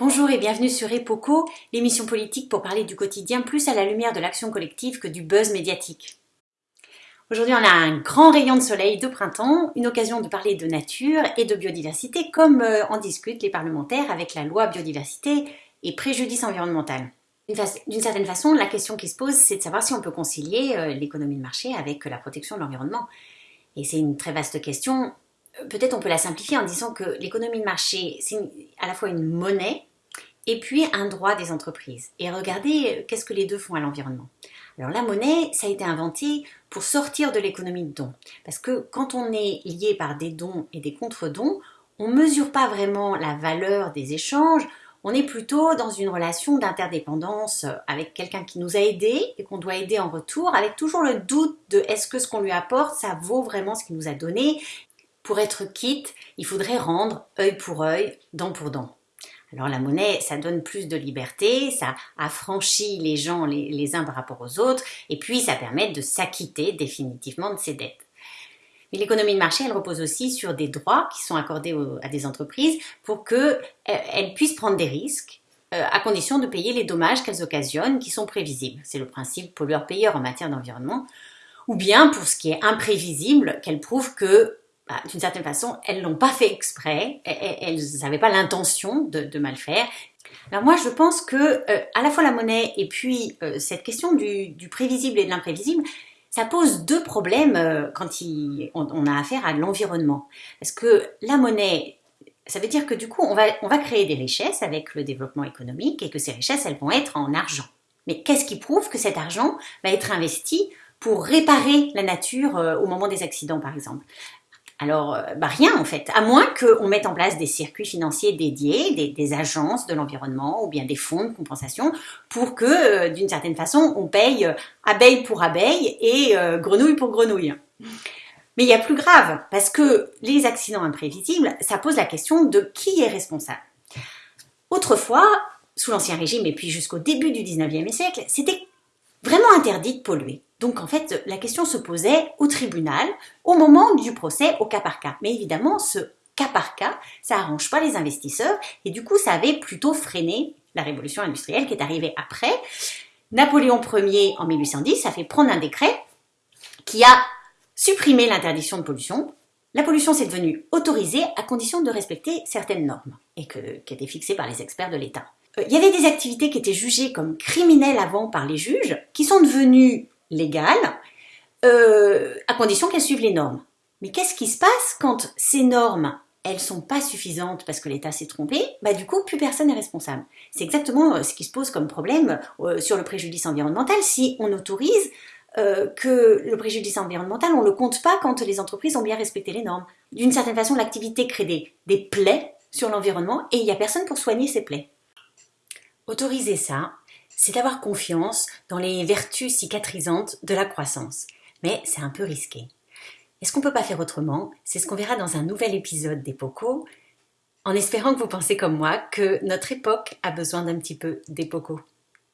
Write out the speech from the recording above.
Bonjour et bienvenue sur Epoco, l'émission politique pour parler du quotidien plus à la lumière de l'action collective que du buzz médiatique. Aujourd'hui, on a un grand rayon de soleil de printemps, une occasion de parler de nature et de biodiversité comme euh, en discutent les parlementaires avec la loi biodiversité et préjudice environnemental. D'une certaine façon, la question qui se pose, c'est de savoir si on peut concilier euh, l'économie de marché avec la protection de l'environnement. Et c'est une très vaste question. Euh, peut-être on peut la simplifier en disant que l'économie de marché, c'est à la fois une monnaie et puis un droit des entreprises. Et regardez euh, qu'est-ce que les deux font à l'environnement. Alors la monnaie, ça a été inventé pour sortir de l'économie de dons. Parce que quand on est lié par des dons et des contre-dons, on ne mesure pas vraiment la valeur des échanges, on est plutôt dans une relation d'interdépendance avec quelqu'un qui nous a aidés et qu'on doit aider en retour, avec toujours le doute de est-ce que ce qu'on lui apporte, ça vaut vraiment ce qu'il nous a donné. Pour être quitte, il faudrait rendre œil pour œil, dent pour dent. Alors la monnaie, ça donne plus de liberté, ça affranchit les gens les, uns par rapport aux autres, et puis ça permet de s'acquitter définitivement de ses dettes. Mais l'économie de marché, elle repose aussi sur des droits qui sont accordés à des entreprises pour qu'elles euh, puissent prendre des risques euh, à condition de payer les dommages qu'elles occasionnent qui sont prévisibles. C'est le principe pollueur-payeur en matière d'environnement. Ou bien pour ce qui est imprévisible, qu'elles prouvent que d'une certaine façon, elles l'ont pas fait exprès, elles n'avaient pas l'intention de, mal faire. Alors moi, je pense que euh, à la fois la monnaie et puis euh, cette question du, prévisible et de l'imprévisible, ça pose deux problèmes euh, quand on, a affaire à l'environnement. Parce que la monnaie, ça veut dire que du coup, on va créer des richesses avec le développement économique et que ces richesses, elles vont être en argent. Mais qu'est-ce qui prouve que cet argent va être investi pour réparer la nature au moment des accidents, par exemple? Alors, euh, bah rien en fait, à moins qu'on mette en place des circuits financiers dédiés, des, agences de l'environnement ou bien des fonds de compensation pour que, euh, d'une certaine façon, on paye euh, abeille pour abeille et grenouille pour grenouille. Mais il y a plus grave, parce que les accidents imprévisibles, ça pose la question de qui est responsable. Autrefois, sous l'Ancien Régime et puis jusqu'au début du 19e siècle, c'était vraiment interdit de polluer. Donc en fait, la question se posait au tribunal au moment du procès au cas par cas. Mais évidemment, ce cas par cas, ça arrange pas les investisseurs et du coup, ça avait plutôt freiné la révolution industrielle qui est arrivée après. Napoléon Ier en 1810 a fait prendre un décret qui a supprimé l'interdiction de pollution. La pollution s'est devenue autorisée à condition de respecter certaines normes et que, qui étaient fixées par les experts de l'État. Euh, il y avait des activités qui étaient jugées comme criminelles avant par les juges, qui sont devenues légales, euh, à condition qu'elles suivent les normes. Mais qu'est-ce qui se passe quand ces normes, elles sont pas suffisantes parce que l'État s'est trompé? Bah du coup, plus personne n'est responsable. C'est exactement euh, ce qui se pose comme problème euh, sur le préjudice environnemental. Si on autorise que le préjudice environnemental, on le compte pas quand les entreprises ont bien respecté les normes. D'une certaine façon, l'activité crée des, des plaies sur l'environnement et il n'y a personne pour soigner ces plaies. Autoriser ça, c'est avoir confiance dans les vertus cicatrisantes de la croissance. Mais c'est un peu risqué. Est-ce qu'on peut pas faire autrement? C'est ce qu'on verra dans un nouvel épisode d'Epoco, en espérant que vous pensez comme moi que notre époque a besoin d'un petit peu d'Epoco.